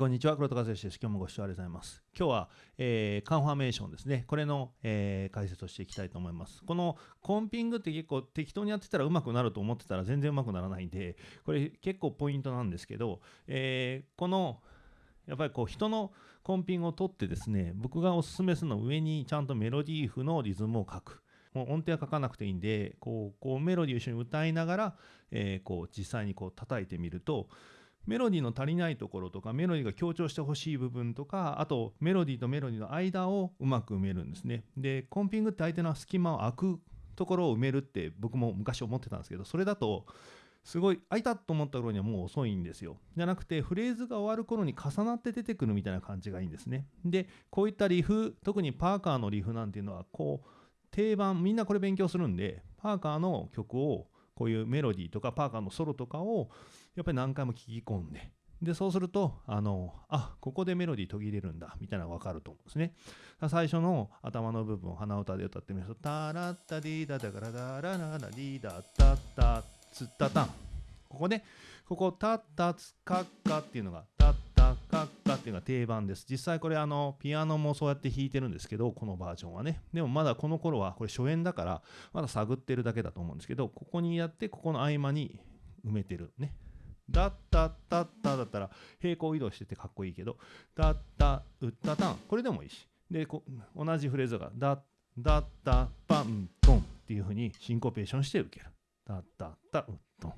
こんにちは、黒田和義です。今日もご視聴ありがとうございます。今日は、えーカンファーメーションですね。これの、えー解説をしていきたいと思います。このコンピングって結構適当にやってたらうまくなると思ってたら全然うまくならないんで、これ結構ポイントなんですけど、えーこのやっぱりこう人のコンピングを取ってですね、僕がおすすめするの上にちゃんとメロディー譜のリズムを書く。もう音程は書かなくていいんで、こうこうメロディーを一緒に歌いながら、えーこう実際にこう叩いてみると、メロディーの足りないところとかメロディーが強調してほしい部分とかあとメロディーとメロディーの間をうまく埋めるんですね。でコンピングって相手の隙間を空くところを埋めるって僕も昔思ってたんですけどそれだとすごい空いたと思った頃にはもう遅いんですよ。じゃなくてフレーズが終わる頃に重なって出てくるみたいな感じがいいんですね。でこういったリフ特にパーカーのリフなんていうのはこう定番みんなこれ勉強するんでパーカーの曲をこういうメロディーとかパーカーのソロとかをやっぱり何回も聞き込んで、で、そうすると、あの、あ、ここでメロディー途切れるんだ、みたいなのが分かると思うんですね。最初の頭の部分を鼻歌で歌ってみると、タラッタディーダダガラダラララディーダタッタッツッタタン。ここね、ここ、タッタツカッカっていうのが、タッタカッカっていうのが定番です。実際これ、あの、ピアノもそうやって弾いてるんですけど、このバージョンはね。でもまだこの頃は、これ初演だから、まだ探ってるだけだと思うんですけど、ここにやって、ここの合間に埋めてるね。だったったっただったら平行移動しててかっこいいけど、だった、うったたん、これでもいいし。で、こ同じフレーズが、だだった、パン、トンっていう風にシンコペーションして受ける。だったった、うっとん。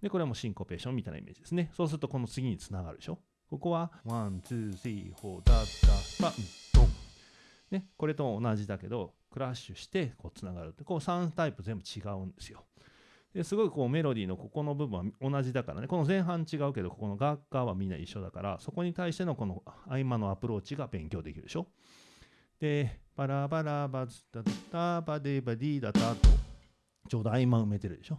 で、これもシンコペーションみたいなイメージですね。そうするとこの次につながるでしょ。ここは、ワン、ツー、スリー、フォー、だった、パン、トン。ね、これと同じだけど、クラッシュしてこうつながるって、こう3タイプ全部違うんですよ。ですごいこうメロディーのここの部分は同じだからね。この前半違うけどここの楽器はみんな一緒だからそこに対してのこの合間のアプローチが勉強できるでしょ。でバラバラバズタタバディバディダタとちょうど合間埋めてるでしょ。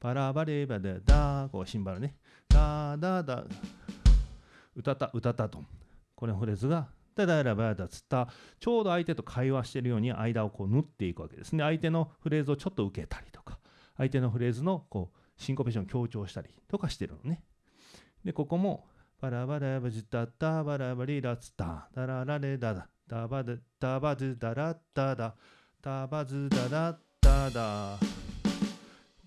バラバレバダダこうシンバルね。ダダダ歌った歌たと。これのフレーズがダダラバダツタちょうど相手と会話してるように間をこう縫っていくわけですね。相手のフレーズをちょっと受けたりとか。相手のフレーズのこうシンコペーションを強調したりとかしてるのね。で、ここも、バラバラバジタタバラバリラツタダララレダダダバダダバズダラッタダダバズダダッタダ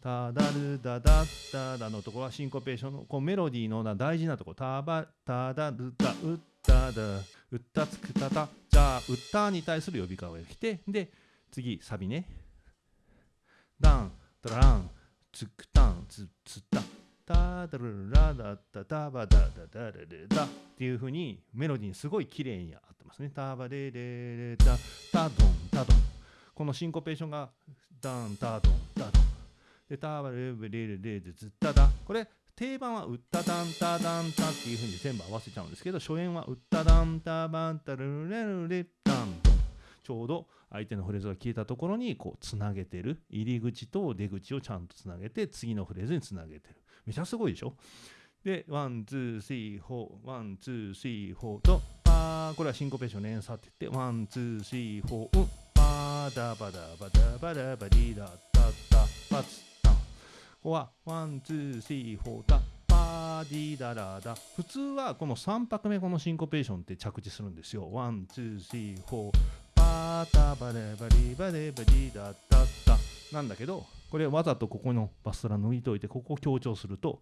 タダルダダッタダのところはシンコペーションのこうメロディーの大事なとこ。ろタバタダルダウッタダウッタツクタタじゃあウッタに対する呼び方が来てで次サビね。ダン。ダラン、ツクタン、ツツタ、タダルラダタタバダダダレレダっていう風にメロディーにすごい綺麗に合ってますね。タバレレレダ、タドン、タドン。このシンコペーションがダン、タドン、タドン。で、タバレレレレレでズタダ。これ定番はウッタダンタダンタっていう風に全部合わせちゃうんですけど、初演はウッタダンタバンタルレルレ。ちょうど相手のフレーズが消えたところにこうつなげてる入り口と出口をちゃんとつなげて次のフレーズにつなげてる。めちゃすごいでしょ？でワンツースリーフォーワンツースリーフォーとパーこれはシンコペーション連鎖って言ってワンツースリーフォーうんパーダバダバダバダバディダタタパツタンここはワンツースリーフォータパーディダラダ普通はこの3拍目このシンコペーションって着地するんですよ。ワンツースリーフォー。パータバレバリバレバリダタタなんだけどこれわざとここのバストラ抜いといてここを強調すると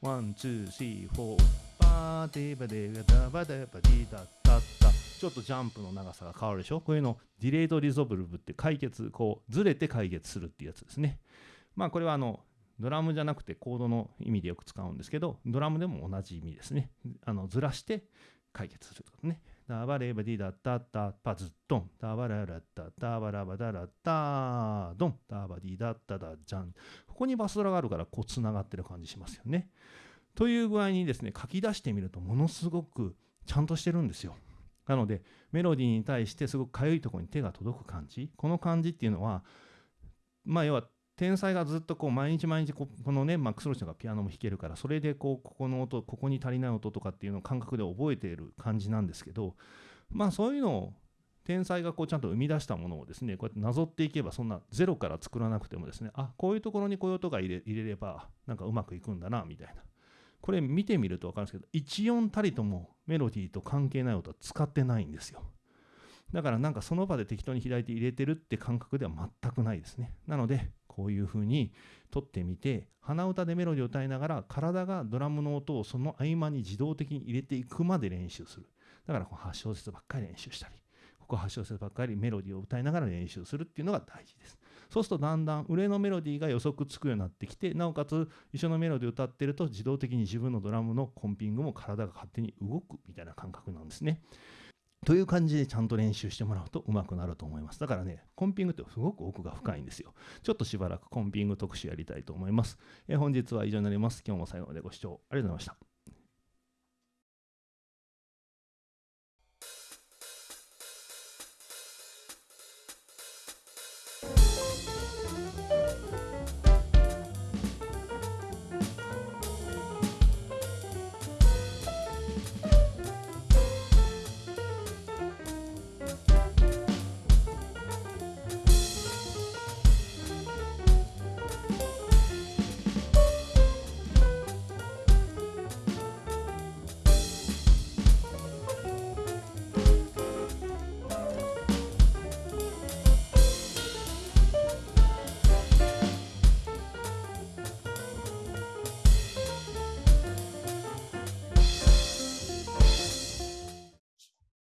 ワンツースリーフォーパーテバデバダバデバディダタタちょっとジャンプの長さが変わるでしょ？こういうのディレイドリゾブルブって解決こうずれて解決するっていうやつですね。まあこれはあのドラムじゃなくてコードの意味でよく使うんですけどドラムでも同じ意味ですね。あのずらして解決するってことね。ダバレバディダッタッタパズドン。ダバララッタダバラバダラッタドン。ダバディダッタダジャン。ここにバスドラがあるからこうつながってる感じしますよね。という具合にですね書き出してみるとものすごくちゃんとしてるんですよ。なのでメロディーに対してすごくかゆいところに手が届く感じ。この感じっていうのはまあ要は天才がずっとこう毎日毎日ここのねマックス・ローチがピアノも弾けるからそれでこうここの音ここに足りない音とかっていうのを感覚で覚えている感じなんですけどまあそういうのを天才がこうちゃんと生み出したものをですねこうやってなぞっていけばそんなゼロから作らなくてもですねあこういうところにこういう音が入れ入れればなんかうまくいくんだなみたいな。これ見てみると分かるんですけど一音たりともメロディーと関係ない音は使ってないんですよ。だからなんかその場で適当に左手入れてるって感覚では全くないですね。なのでこういうふうに撮ってみて鼻歌でメロディを歌いながら体がドラムの音をその合間に自動的に入れていくまで練習するだからこの8小節ばっかり練習したりここ8小節ばっかりメロディーを歌いながら練習するっていうのが大事ですそうするとだんだん上のメロディーが予測つくようになってきてなおかつ一緒のメロディーを歌ってると自動的に自分のドラムのコンピングも体が勝手に動くみたいな感覚なんですね。という感じでちゃんと練習してもらうと上手くなると思います。だからね、コンピングってすごく奥が深いんですよ。ちょっとしばらくコンピング特集やりたいと思います。え本日は以上になります。今日も最後までご視聴ありがとうございました。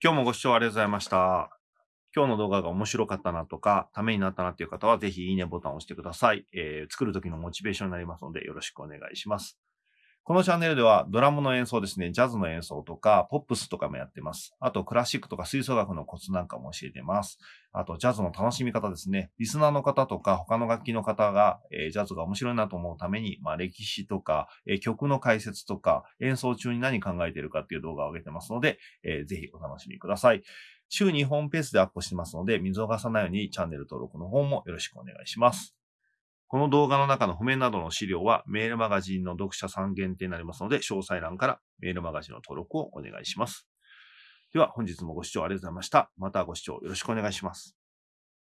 今日もご視聴ありがとうございました。今日の動画が面白かったなとか、ためになったなっていう方は、ぜひいいねボタンを押してください。えー、作る時のモチベーションになりますので、よろしくお願いします。このチャンネルではドラムの演奏ですね、ジャズの演奏とか、ポップスとかもやってます。あと、クラシックとか吹奏楽のコツなんかも教えてます。あと、ジャズの楽しみ方ですね。リスナーの方とか、他の楽器の方が、えー、ジャズが面白いなと思うために、まあ、歴史とか、えー、曲の解説とか、演奏中に何考えてるかっていう動画を上げてますので、えー、ぜひお楽しみください。週2本ペースでアップしてますので、見逃さないようにチャンネル登録の方もよろしくお願いします。この動画の中の譜面などの資料はメールマガジンの読者さん限定になりますので、詳細欄からメールマガジンの登録をお願いします。では本日もご視聴ありがとうございました。またご視聴よろしくお願いします。